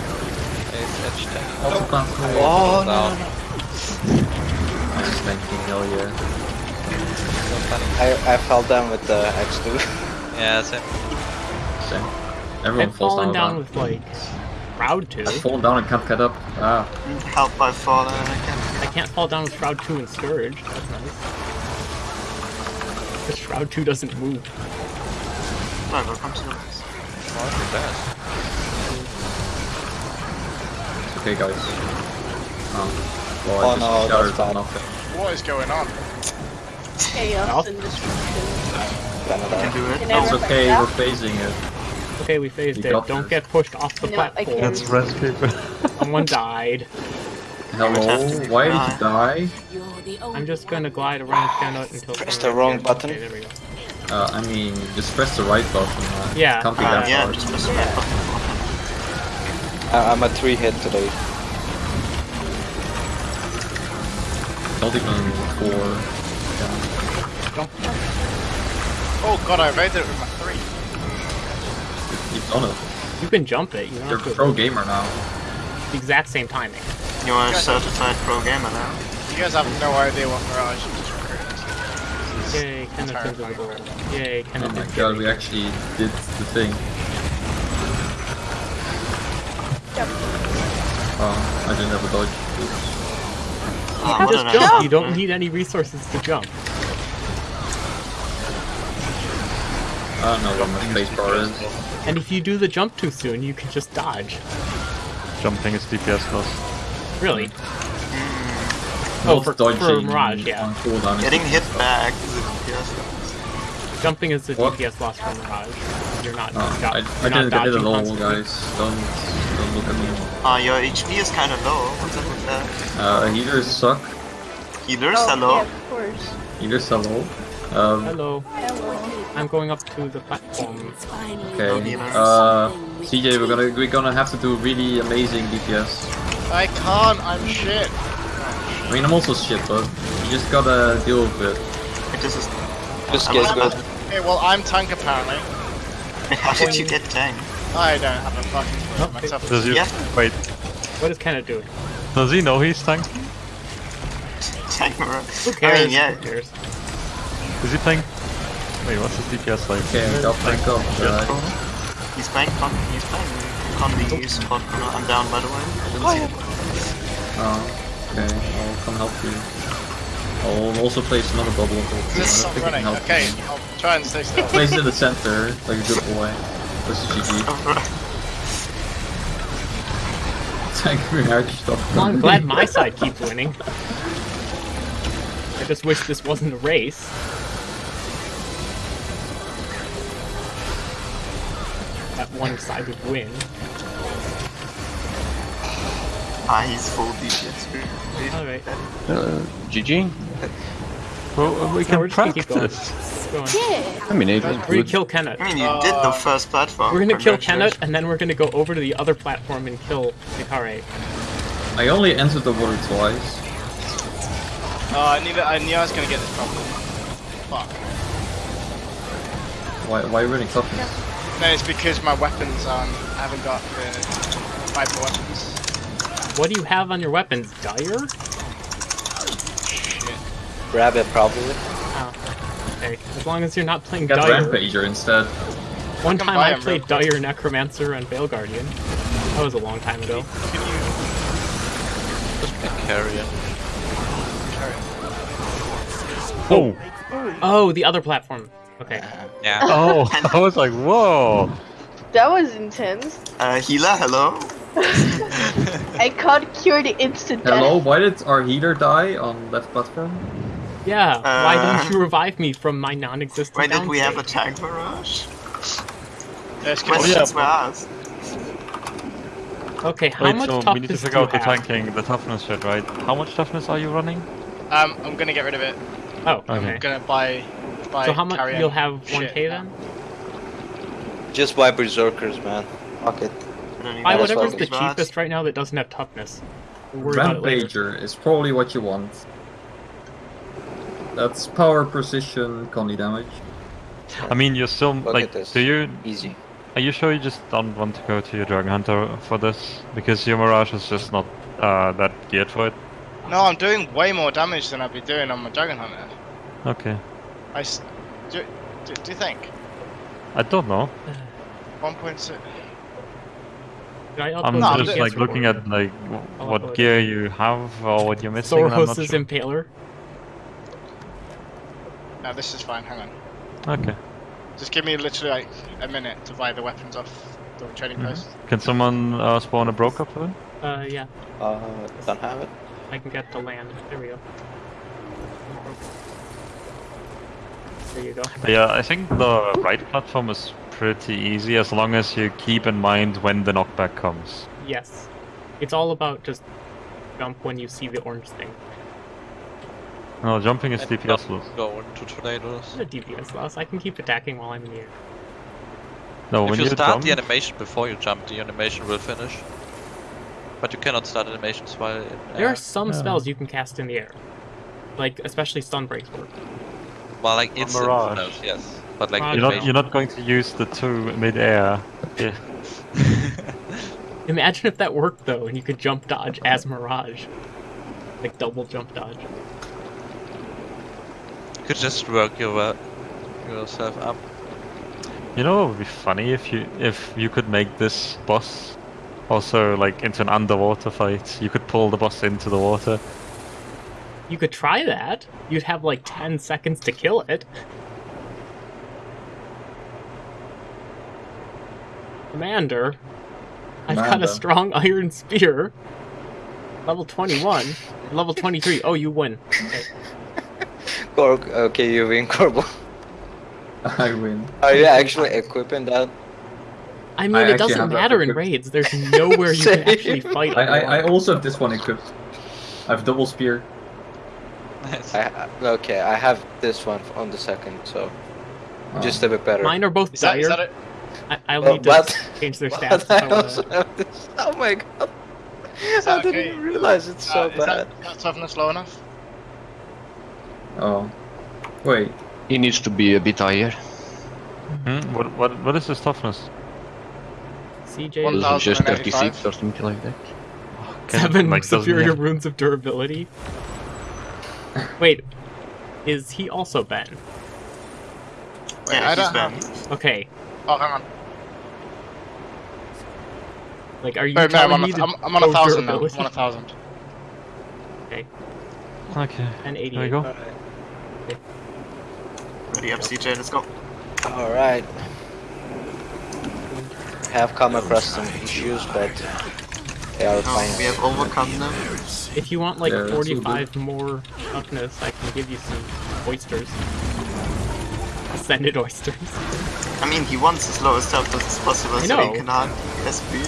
It's edge tank. Also plant Oh, Down. Nice tanking, hell yeah. So funny. I, I fell down with the X2. Yeah, same. Same. Everyone I've falls fallen down. down with like Shroud 2. I've fallen down and can't get up. Ah. Help by falling and I can't. I can't fall down with Shroud 2 and Scourge. That's nice. Because Shroud 2 doesn't move. No, welcome to the base. It's okay, guys. Oh, well, Oh, just no, shouted that's on bad. nothing. What is going on? Chaos and destruction. Canada. do it. It's okay, stop? we're phasing it. Okay, we phased You it. Don't this. get pushed off the No, platform. can't. That's rescue. Someone died. Hello? Why did you die? You're the only I'm just gonna glide around Canada until. Press the wrong button. Okay, there we go. Uh, I mean, just press the right button. Uh, Yeah. Can't be Uh, that yeah, hard. just press the red button. I- I'm a three hit today. Not even four. Yeah. Oh god, I made it with my three. You've done it. You can jump it. You don't You're a pro gamer now. The exact same timing. You are a certified pro gamer now. You guys have no idea what Mirage just recruited. Yay, Kenneth's terrifying. invisible. Yay, Oh Kenneth my god, we actually did the thing. Yep. Oh, I didn't have a dodge. Oh, You just an jump. You don't need any resources to jump. I don't know what my space bar is. And if you do the jump too soon, you can just dodge. Jumping is DPS loss. Really? Oh, for, for Mirage, yeah. on cooldown is Getting hit back is a DPS. Jumping is the What? DPS loss for Mirage. You're not. Oh, do- I, you're I not didn't get it at dodging all, constantly. guys. Don't, don't look at me. Ah, your HP is kinda low. What's up with that? Uh, healers suck. Healers, Oh, hello? yeah, of course. Healers hello. Um, Hello. Hello. I'm going up to the platform. Okay. Uh, CJ, we're gonna we're gonna have to do really amazing DPS. I can't, I'm shit. I mean, I'm also shit, but you just gotta deal with it. This is. Just I'm get good. Okay, well I'm tank apparently. How did you get tank? I don't have a fucking clue. My tough Does you Yeah. wait? What is Kenneth doing? Does he know he's tank? Tank mirror. Who cares? I mean, yeah. Who cares? Is he tank? Wait, what's his DPS like? Okay, we got back up. Yes, Uh, He's playing con. He's playing con the support corner. I'm down by the way. I didn't see it. oh, okay, I'll come help you. I'll also place another bubble on top. of you. This I is think I can running. help Okay, you. I'll try and stay still. Place it in the center, like a good boy. This is GG. Tank Mirage, stop. Well, I'm glad my side keeps winning. I just wish this wasn't a race. That one side would win. Ah, he's full DPS. Alright. Uh, GG. Well, we No, we're can just keep going. practice. Go. Yeah. I mean, it We're gonna kill Kenut. I mean, you did the first platform. We're gonna kill Kenut, and then we're gonna go over to the other platform and kill Nikare. I only entered the water twice. Oh, I knew. I knew I was gonna get this problem. Fuck. Why, why are you running toughness? No, it's because my weapons aren't. I haven't got the viper weapons. What do you have on your weapons? Dire? Shit. Grab it probably. Oh. Okay. As long as you're not playing Get Dire. Rampager instead. One I time I played real Dire, Necromancer, and Veil Guardian. That was a long time ago. Can you Carry it. carry? Oh, Oh, the other platform. Okay. Yeah. oh! I was like, whoa! That was intense. Uh, healer, hello? I can't cure the instant death. Hello, why did our healer die on left platform? Yeah, why Uh, didn't you revive me from my non-existent Why did we have a downstate? tank barrage? Let's get Questions were asked. Okay, how Wait, much so toughness we need to figure out the tanking, the toughness shit, right? How much toughness are you running? Um, I'm gonna get rid of it. Oh, Okay. okay. I'm gonna buy. buy So how much you'll have 1k then? Just buy berserkers, man. Fuck it. Buy that's whatever's the cheapest right now that doesn't have toughness. We'll worry about it later. Rampager is probably what you want. That's power, precision, condy damage. I mean, you're still Look like, this. do you? Easy. Are you sure you just don't want to go to your Dragon Hunter for this? Because your Mirage is just not uh, that geared for it. No, I'm doing way more damage than I'd be doing on my Dragon Hunter. Okay. I s- do, do, do you think? I don't know. One point six. I I'm No, the just GPS like looking report? at like what upload it. gear you have or what you're missing. I'm not sure. Impaler. No, this is fine. Hang on. Okay. Just give me literally like a minute to buy the weapons off the trading Mhm. post. Can someone uh, spawn a broker for it? Uh, yeah. Uh, don't have it. I can get the land. There we go. There you go. Yeah, I think the right platform is pretty easy as long as you keep in mind when the knockback comes. Yes. It's all about just jump when you see the orange thing. No, jumping is And DPS not loss. Go into tornadoes. It's a DPS loss. I can keep attacking while I'm in the air. No, if when you you start jump, the animation before you jump, the animation will finish. But you cannot start animations while in There air. are some spells you can cast in the air. Like, especially stun breaks work. Well, like instant Mirage. knows, yes. But like you're not you're not going to use the two mid-air. Yeah. Imagine if that worked though, and you could jump dodge as Mirage. Like double jump dodge. you could just work your uh, yourself up. You know what would be funny if you if you could make this boss also like into an underwater fight. You could pull the boss into the water. You could try that. You'd have like 10 seconds to kill it. Commander, I've got a strong iron spear. Level 21. Level 23. Oh, you win. Okay. Gorg, okay, you win, Corbo. I win. Are you actually equipping that? I mean, I it doesn't matter in raids. There's nowhere you can actually fight. I, I, I also have this one equipped. I have double spear. Nice. I, I- okay, I have this one on the second, so Oh. just a bit better. Mine are both Is dire. is that it? I, I'll Well, need to but- change their stats. I if I wanna- also have this. Oh my god! I that didn't okay? realize it's Uh, so is bad. that, that toughness low enough? Oh. Wait. He needs to be a bit higher. Hmm? What what what is this toughness? CJ One Is it just 36 or something like that? Can- Seven like, superior runes of durability. Wait, is he also Ben? Wait, Yeah, I he's don't have... Okay, Oh, hang on. like, are you Wait, no, I'm telling on, me a, to I'm, I'm on a thousand now. I'm on a thousand. Okay. And 80. There 88. we go. Ready up, CJ, let's go. Alright. Have come across some issues, but they are Oh, we have overcome them. If you want like Yeah, that's all good. 45 more toughness, I can give you some oysters. Ascended oysters. I mean, he wants as low as toughness as possible I so know. he can hard SP.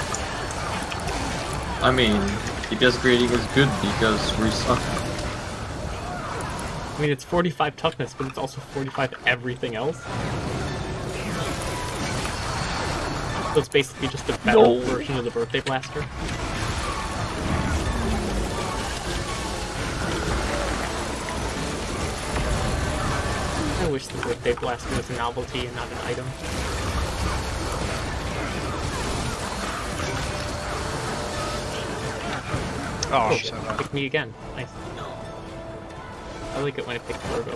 I mean, DPS grading is good because we suck. I mean, it's 45 toughness, but it's also 45 everything else. So it's basically just a better No. version of the birthday blaster. Wish the birthday blaster was a novelty and not an item. Oh, Oh, shit. pick me again. Nice. I like it when it picks Virgo.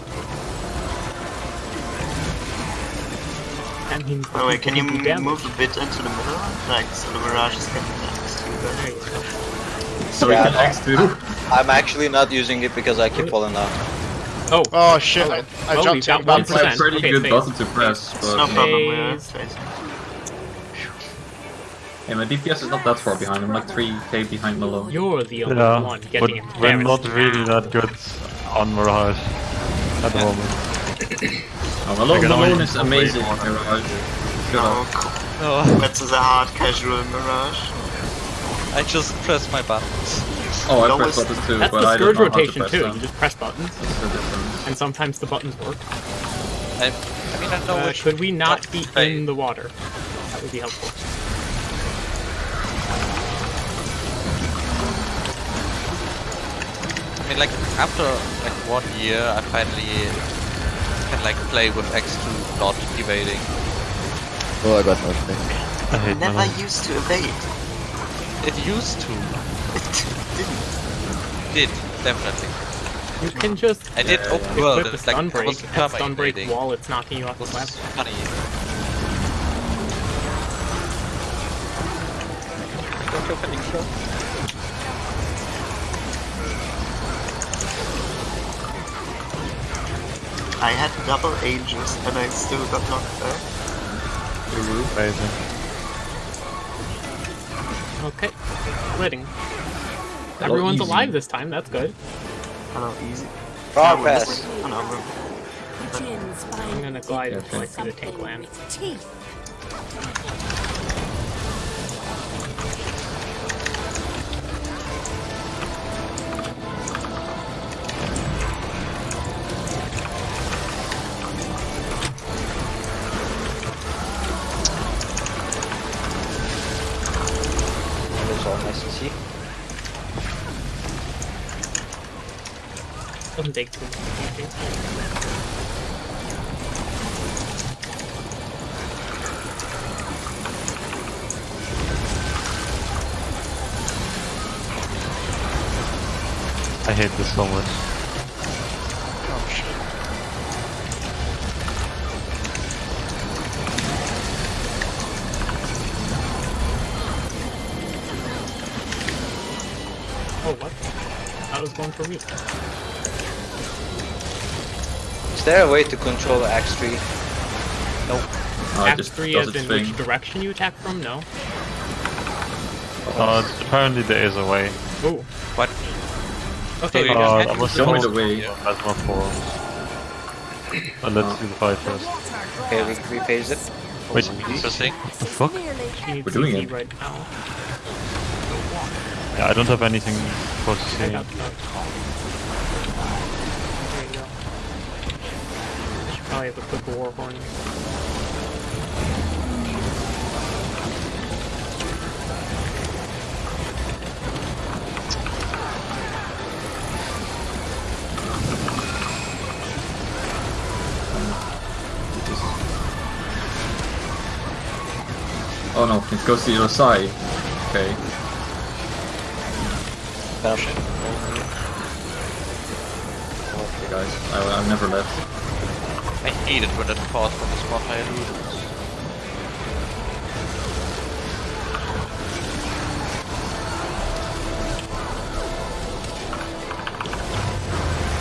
That means By the way, can you m- move a bit into the middle? Like, so the Mirage is getting next to you There guys. you go. So we can X too. I'm actually not using it because I keep falling out. Oh, Oh, shit. I, I Oh, jumped we've got one That's It's a pretty Okay, good phase. button to press, It's no problem, we're hey, my DPS is not that far behind. I'm like 3k behind Malone. You're the only Yeah, one but getting we're not really that good on Mirage at the moment. Oh, Malone, Malone is amazing. one. Mirage. Good oh, No, cool. No, That's a hard casual Mirage. I just press my buttons. Oh, I Lowest- pressed buttons too, That's but the I don't scourge to rotation too. them. You just press buttons, That's the difference. and sometimes the buttons work. I, I mean, I know Uh, which. could we not not be fade. in the water? That would be helpful. I mean, like after like one year, I finally can like play with X2 not evading. Oh, I got nothing. I hate Never used to evade. It used to. It didn't. Did definitely. You can just I did Yeah, open yeah. world equip a it's like stun I break was at stun break perma-evading. while it's knocking you off the web. funny. don't think so. I had double ages and I still got knocked back. Amazing. Okay. Quitting. Everyone's easy. alive this time, that's good. Hello, easy. Progress. Oh, no, bro. The gin's I'm gonna glide given until I the tank land. Is there a way to control the X3? Nope. It Act just 3 does as in thing. which direction you attack from? No. Uh, apparently there is a way. Oh. What? Okay, So you uh, Uh, just I was Show the way. Plasma 4. But let's do the fight first. Okay, we, we phase it. Wait, interesting. What the fuck? We're doing it. right now. Yeah, I don't have anything for to I see. got that. There you go. I should probably have a quick war horn. Oh no, it goes to the other side. Okay. Okay guys, I, I've never left. I hate it when it falls from the spot I lose.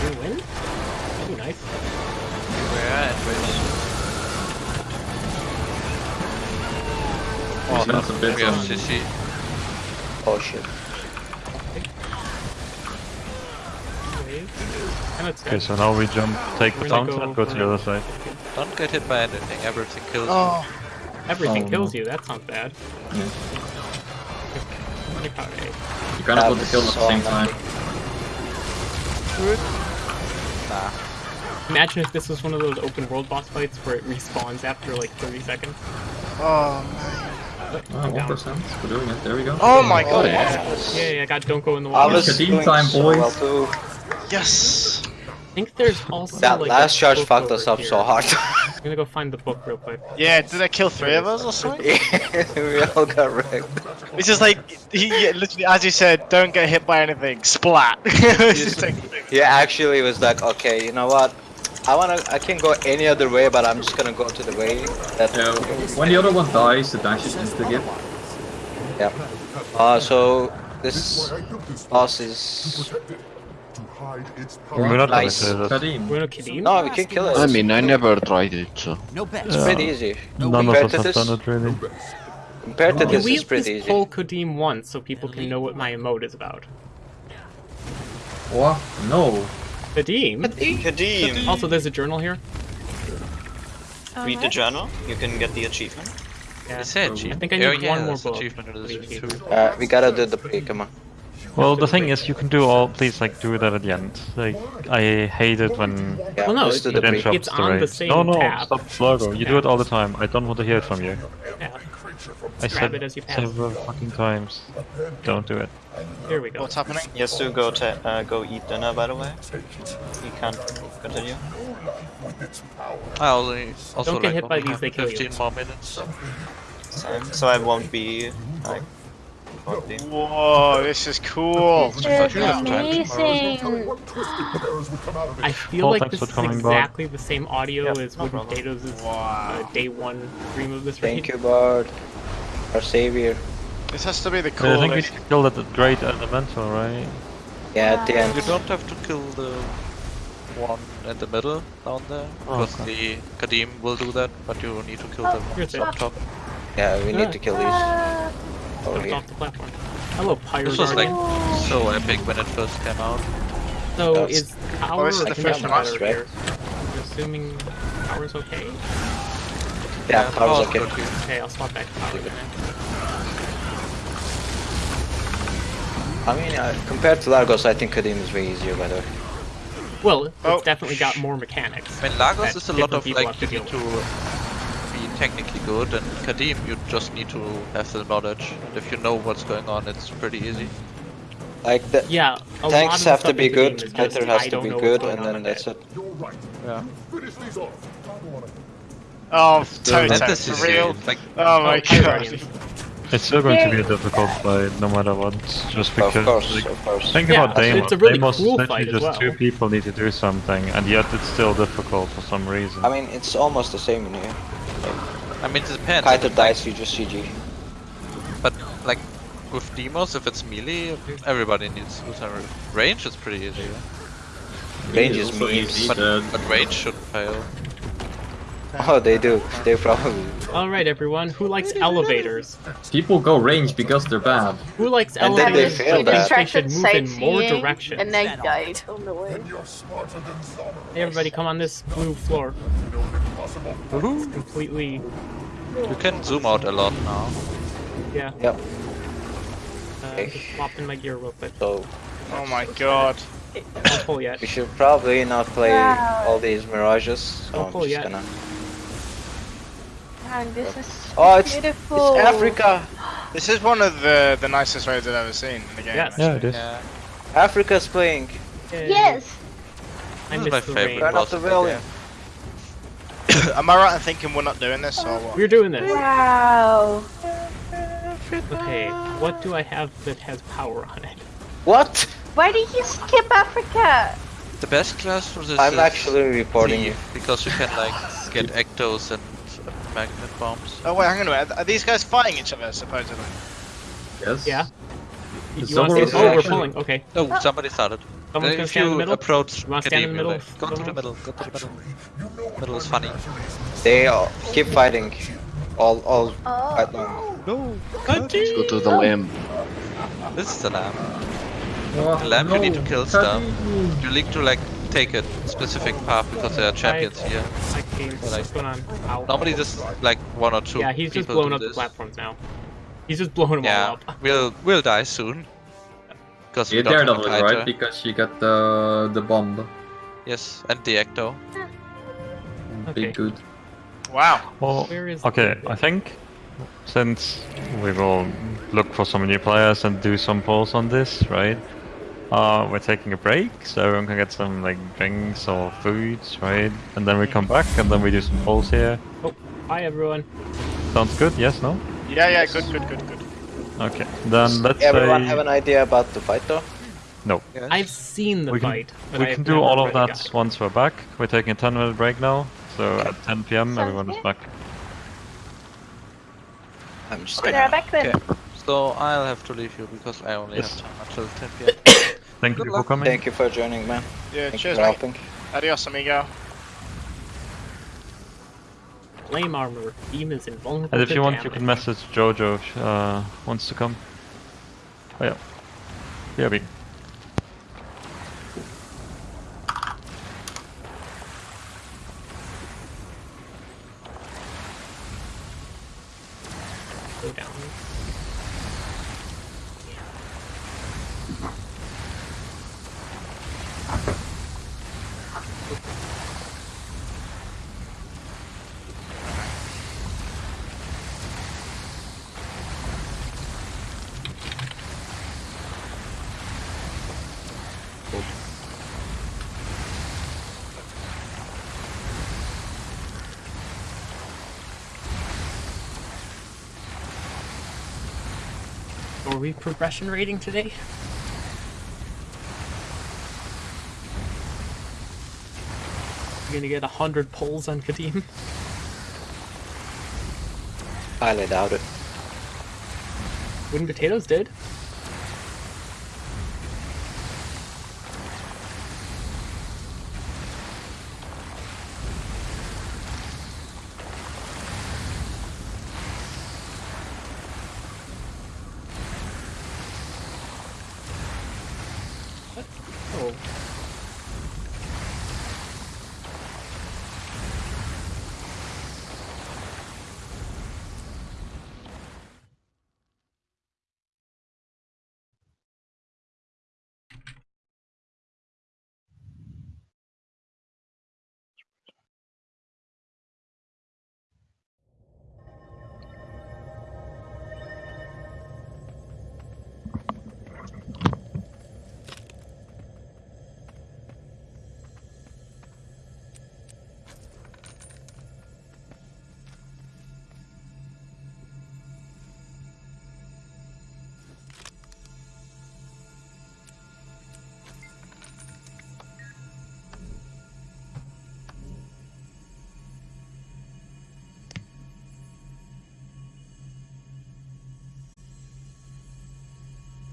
Did we win? Ooh, nice. Where and which? He's some bits on. CC. Oh shit. Wave. And it's Okay, so now we jump, take the gonna taunt go and go to the other side. Don't get hit by anything, everything kills Oh, Everything Oh, kills no. you, that sounds bad. Yeah. Okay. You kind of want to kill them at the same time. Good. Nah. Imagine if this was one of those open world boss fights where it respawns after like 30 seconds. oh man. Ah, one percent. We're doing it. There we go. Oh my Oh god. yeah. Yeah, yeah, I got don't go in the I water. was Qadim doing time, so boys. well too. Yes. I think there's also That like, last charge fucked us up here. so hard. I'm gonna go find the book real quick. Yeah, did I kill three of us or something? we all got wrecked. It's just like he he literally, as you said, don't get hit by anything. Splat. It's just like- He actually was like, okay, you know what? I wanna, I can go any other way, but I'm just gonna go to the way that. Yeah, when the other one dies, the dash is insta give. Yeah. Uh, so this boss is. We're not gonna Nice. say that. Qadim. We're gonna Qadim? No, we can kill it. I mean, I never tried it, so. No bet. It's pretty easy. None of Compared us to have this, done it really. compared to Can this, we it's at pretty least easy. pull Qadim once so people can know what my emote is about? What? No. Qadim? Qadim! Also, there's a journal here. Read the journal, you can get the achievement. Yeah. Is it I achievement? think I need oh, yeah, one more there's book. achievement in this Please. too. Uh, we gotta do the pre, come on. Well, the thing is, you can do all. Please, like, do that at the end. Like, I hate it when Yeah, Well, no, let's it's- it interrupts It's the on the raid. same no, no, tab. stop, Flurgo. You do it all the time. I don't want to hear it from you. Yeah. I Grab said it as you pass. several fucking times. Don't do it. Here we go. What's happening? He has to go to uh, go eat dinner, by the way. He can't continue. I only also Don't get like hit by these, they kill you. 15 more minutes. So, so I won't be like. Won't. Whoa, this is cool. It's amazing. I feel like this is exactly the same audio Yeah, as no Wooden problem. Potatoes' Wow. uh, day one stream of this Thank raid. you, Bard. Our savior. This has to be the Yeah, I think we coolest. need to kill that great elemental, right? Yeah, at the end. You don't have to kill the one in the middle down there, Oh, because the Qadim will do that, but you need to kill the Here's up top. Yeah, we need to kill these. Over Jumped here. off the platform. Hello, Pyro This was like Guardian. so epic when it first came out. So That's- is power this is the connection first better one, right? here? I'm assuming power's okay? Yeah, power's okay. good. Okay, I'll swap back to power then. I mean, uh, compared to Largos, I think Qadim is way easier, by the way. Well, it's Oh. definitely got more mechanics. I mean, Largos is a lot of like have you to need to be technically good, and Qadim you just need to have the knowledge. And if you know what's going on, it's pretty easy. Like, the Yeah, a tanks have to be in the game good, is just, Fighter has to be good, and then that's it. it. Yeah. Oh, And Toto, this is for real? like Oh my Oh, Pyro god. It's still going to be a difficult fight, no matter what. Just because. Of course, like, of course. Think Yeah, about Deimos. it's a really Deimos cool is fight literally as just two people need to do something, and yet it's still difficult for some reason. I mean, it's almost the same in here. I mean, it depends. Kaito Like, dies, you just CG. But like with Deimos, if it's melee, everybody needs to range. is pretty easy. yeah? Range is also memes. easy, But, but range shouldn't fail. Oh, they do. They probably. Alright, everyone, who likes elevators? People go range because they're bad. Who likes And then they elevators? fail but they should move in more directions? And I died on the way. Hey, everybody, come on this blue floor. It's completely. You can zoom out a lot now. Yeah. Yep. Uh, Okay. just swap in my gear real quick. So Oh my god. Don't pull yet. we should probably not play Wow. all these mirages. So Don't I'm pull just yet. gonna. Man, this is Oh, it's beautiful. it's Africa. This is one of the the nicest raids I've ever seen in the game. Yes. yeah, it is. Yeah. Africa's playing. Yay. Yes. I This is my the favorite rain. Turn off boss of the volume. Game. Am I right in thinking we're not doing this or what? We're doing this. Wow. Okay, what do I have that has power on it? What? Why did you skip Africa? The best class for this I'm is actually reporting you. Because you can like get ectos and magnet bombs. Oh wait, hang on a minute. Are these guys fighting each other supposedly? Yes. Yeah. You, The want to Zombies see? Oh, we're actually- pulling. Okay. Oh, somebody started. Someone's gonna if stand in you the middle? approach You wanna stand in the middle? go to the middle, go to the middle. Middle is funny. They all keep fighting. All all Oh. fight long. No, Let's go to the lamb. this is the lamb. Oh, The lamb you need to kill stuff. You need to like take a specific path because there are champions I- here. I came. What's going on? Ow. Normally just like one or two Yeah, he's just blowing do up the platforms now. He's just blowing them Yeah, all up. we'll we'll die soon. Because we You don't daredevil, right? Because you got the the bomb. Yes, and the ecto. Okay. Be good. Wow. Well, Where is okay, I think since we will look for some new players and do some polls on this, right? Uh, we're taking a break, so everyone can get some like drinks or foods, right? And then we come back and then we do some polls here. Oh, hi everyone. Sounds good? Yes? No? Yeah, yeah, good, good, good, good. Okay. Then let's Everyone say have an idea about the fight though? no. I've seen the We can, fight. but we I've can do all of really that got- once we're back. We're taking a 10 minute break now, so at 10 p.m. Sounds everyone is back. I'm just They're back then. Okay. So I'll have to leave you because I only Yes. have time until 10 p.m. Thank Good you luck. for coming. Thank you for joining, man. Yeah, Thank cheers, you for mate. helping. Adios, amigo. Flame armor. Beam is invulnerable And if you want, you can message Jojo if uh, wants to come. Oh yeah. Yeah, we. Go down. Are we progression rating today? You're gonna get a hundred pulls on Qadim. Highly doubt it. Wooden potatoes did.